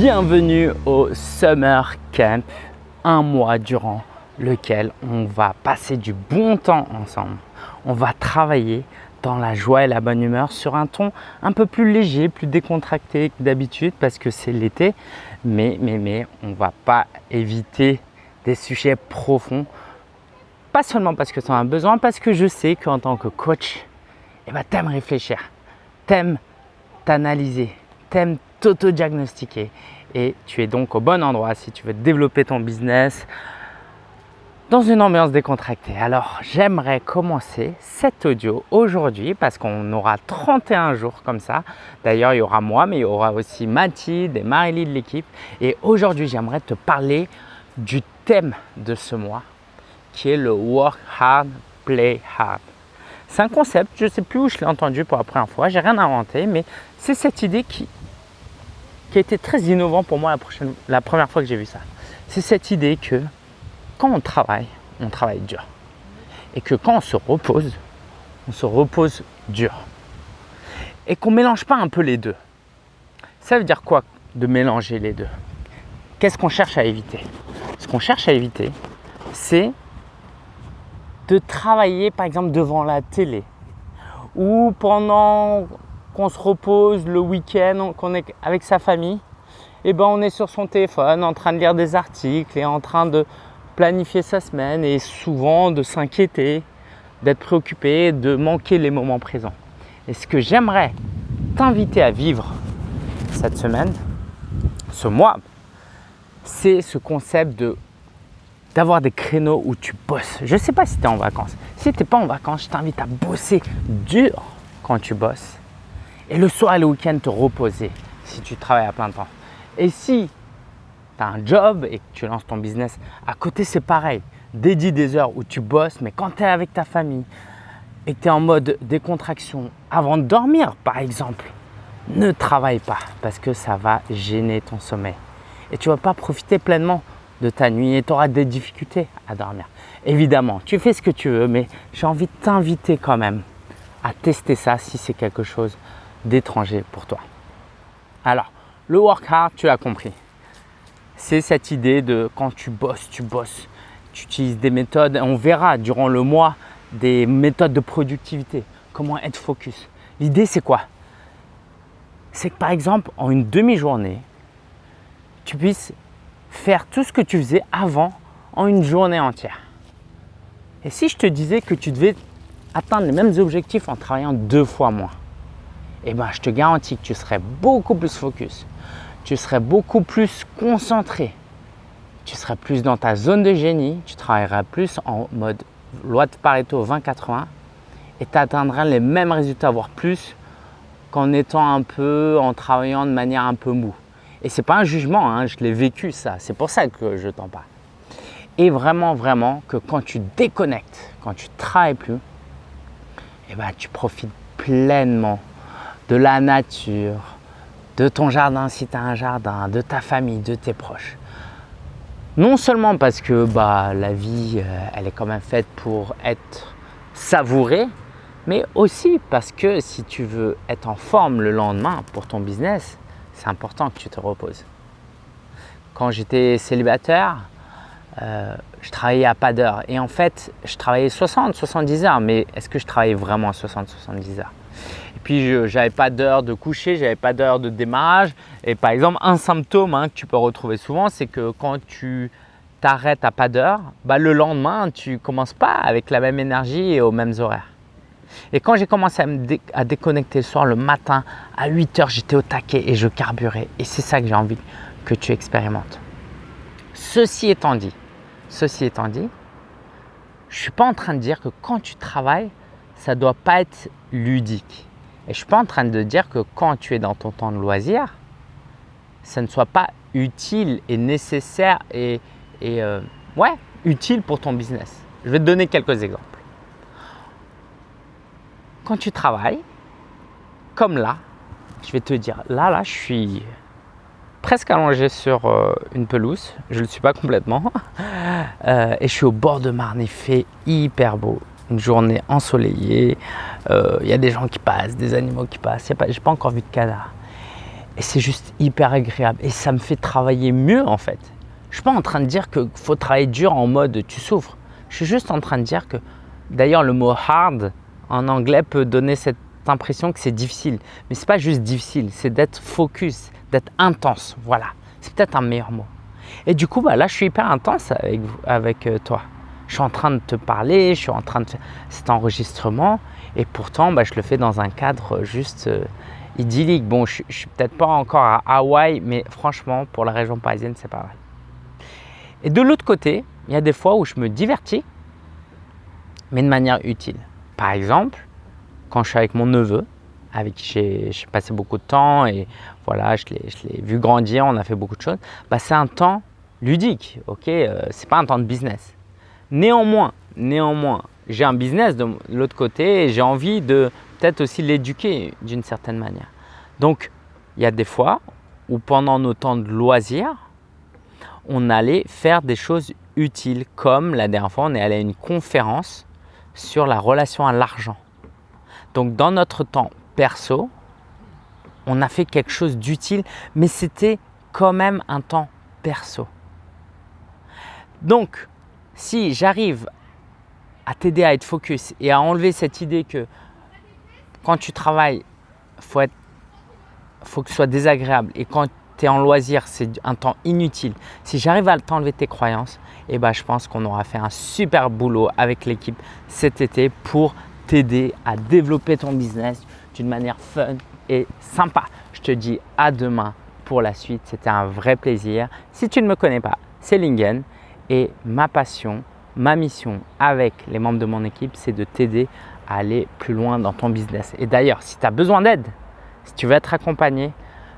Bienvenue au Summer Camp, un mois durant lequel on va passer du bon temps ensemble. On va travailler dans la joie et la bonne humeur sur un ton un peu plus léger, plus décontracté que d'habitude parce que c'est l'été. Mais, mais, mais, on va pas éviter des sujets profonds. Pas seulement parce que tu en as besoin, parce que je sais qu'en tant que coach, eh ben, t'aimes réfléchir, t'aimes t'analyser, t'aimes t'auto-diagnostiquer et tu es donc au bon endroit si tu veux développer ton business dans une ambiance décontractée. Alors, j'aimerais commencer cet audio aujourd'hui parce qu'on aura 31 jours comme ça. D'ailleurs, il y aura moi, mais il y aura aussi Mathilde et Marie de l'équipe. Et aujourd'hui, j'aimerais te parler du thème de ce mois qui est le Work Hard, Play Hard. C'est un concept, je ne sais plus où je l'ai entendu pour la première fois, j'ai rien inventé, mais c'est cette idée qui, qui a été très innovant pour moi la, prochaine, la première fois que j'ai vu ça. C'est cette idée que quand on travaille, on travaille dur. Et que quand on se repose, on se repose dur. Et qu'on ne mélange pas un peu les deux. Ça veut dire quoi de mélanger les deux? Qu'est-ce qu'on cherche à éviter? Ce qu'on cherche à éviter, c'est de travailler par exemple devant la télé ou pendant se repose le week-end, qu'on est avec sa famille, et eh ben on est sur son téléphone en train de lire des articles et en train de planifier sa semaine et souvent de s'inquiéter, d'être préoccupé, de manquer les moments présents. Et ce que j'aimerais t'inviter à vivre cette semaine, ce mois, c'est ce concept de d'avoir des créneaux où tu bosses. Je ne sais pas si tu es en vacances. Si tu n'es pas en vacances, je t'invite à bosser dur quand tu bosses et le soir et le week-end te reposer si tu travailles à plein temps. Et si tu as un job et que tu lances ton business, à côté c'est pareil. Dédie des heures où tu bosses, mais quand tu es avec ta famille et que tu es en mode décontraction avant de dormir par exemple, ne travaille pas parce que ça va gêner ton sommeil. Et tu ne vas pas profiter pleinement de ta nuit et tu auras des difficultés à dormir. Évidemment, tu fais ce que tu veux, mais j'ai envie de t'inviter quand même à tester ça si c'est quelque chose d'étranger pour toi. Alors, le work hard, tu as compris. C'est cette idée de quand tu bosses, tu bosses, tu utilises des méthodes. On verra durant le mois des méthodes de productivité, comment être focus. L'idée, c'est quoi? C'est que par exemple, en une demi-journée, tu puisses faire tout ce que tu faisais avant en une journée entière. Et si je te disais que tu devais atteindre les mêmes objectifs en travaillant deux fois moins, eh ben, je te garantis que tu serais beaucoup plus focus, tu serais beaucoup plus concentré, tu serais plus dans ta zone de génie, tu travaillerais plus en mode loi de Pareto 20-80 et tu atteindrais les mêmes résultats, voire plus, qu'en étant un peu, en travaillant de manière un peu mou. Et ce n'est pas un jugement, hein, je l'ai vécu ça, c'est pour ça que je t'en parle. Et vraiment, vraiment que quand tu déconnectes, quand tu travailles plus, eh ben, tu profites pleinement de la nature, de ton jardin si tu as un jardin, de ta famille, de tes proches. Non seulement parce que bah, la vie, euh, elle est quand même faite pour être savourée, mais aussi parce que si tu veux être en forme le lendemain pour ton business, c'est important que tu te reposes. Quand j'étais célibataire, euh, je travaillais à pas d'heure et en fait, je travaillais 60-70 heures, mais est-ce que je travaillais vraiment 60-70 heures? Puis, je n'avais pas d'heure de coucher, j'avais pas d'heure de démarrage. Et par exemple, un symptôme hein, que tu peux retrouver souvent, c'est que quand tu t'arrêtes à pas d'heure, bah, le lendemain, tu ne commences pas avec la même énergie et aux mêmes horaires. Et quand j'ai commencé à déconnecter le soir, le matin, à 8 heures, j'étais au taquet et je carburais. Et c'est ça que j'ai envie que tu expérimentes. Ceci étant dit, ceci étant dit, je ne suis pas en train de dire que quand tu travailles, ça ne doit pas être ludique. Et je ne suis pas en train de dire que quand tu es dans ton temps de loisir, ça ne soit pas utile et nécessaire et, euh, ouais, utile pour ton business. Je vais te donner quelques exemples. Quand tu travailles, comme là, je vais te dire, là, là, je suis presque allongé sur euh, une pelouse. Je ne le suis pas complètement. Euh, et je suis au bord de Marne. Il fait hyper beau une journée ensoleillée, il euh, y a des gens qui passent, des animaux qui passent, je n'ai pas encore vu de canard. Et c'est juste hyper agréable et ça me fait travailler mieux en fait. Je suis pas en train de dire qu'il faut travailler dur en mode tu souffres. Je suis juste en train de dire que, d'ailleurs le mot hard en anglais peut donner cette impression que c'est difficile. Mais ce n'est pas juste difficile, c'est d'être focus, d'être intense. Voilà, c'est peut-être un meilleur mot. Et du coup, bah, là, je suis hyper intense avec, avec euh, toi. Je suis en train de te parler, je suis en train de faire cet enregistrement et pourtant, bah, je le fais dans un cadre juste euh, idyllique. Bon, je, ne suis peut-être pas encore à Hawaï, mais franchement, pour la région parisienne, c'est pas mal. Et de l'autre côté, il y a des fois où je me divertis, mais de manière utile. Par exemple, quand je suis avec mon neveu, avec qui j'ai passé beaucoup de temps et voilà, je l'ai vu grandir, on a fait beaucoup de choses, bah, c'est un temps ludique, ok euh, C'est pas un temps de business. Néanmoins, néanmoins, j'ai un business de l'autre côté et j'ai envie de peut-être aussi l'éduquer d'une certaine manière. Donc, il y a des fois où pendant nos temps de loisirs, on allait faire des choses utiles comme la dernière fois, on est allé à une conférence sur la relation à l'argent. Donc, dans notre temps perso, on a fait quelque chose d'utile, mais c'était quand même un temps perso. Donc, si j'arrive à t'aider à être focus et à enlever cette idée que quand tu travailles, il faut, faut que ce soit désagréable et quand tu es en loisir, c'est un temps inutile. Si j'arrive à t'enlever tes croyances, eh ben, je pense qu'on aura fait un super boulot avec l'équipe cet été pour t'aider à développer ton business d'une manière fun et sympa. Je te dis à demain pour la suite. C'était un vrai plaisir. Si tu ne me connais pas, c'est Lingen et ma passion, ma mission avec les membres de mon équipe, c'est de t'aider à aller plus loin dans ton business. Et d'ailleurs, si tu as besoin d'aide, si tu veux être accompagné,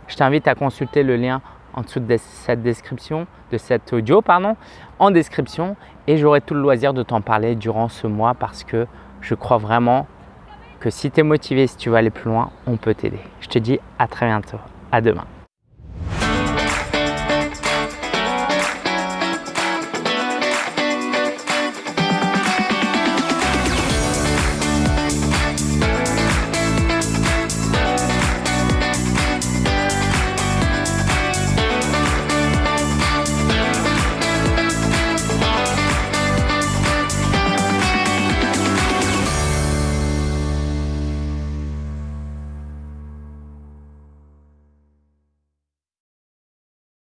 je t'invite à consulter le lien en dessous de cette description, de cet audio, pardon, en description et j'aurai tout le loisir de t'en parler durant ce mois parce que je crois vraiment que si tu es motivé, si tu veux aller plus loin, on peut t'aider. Je te dis à très bientôt. À demain.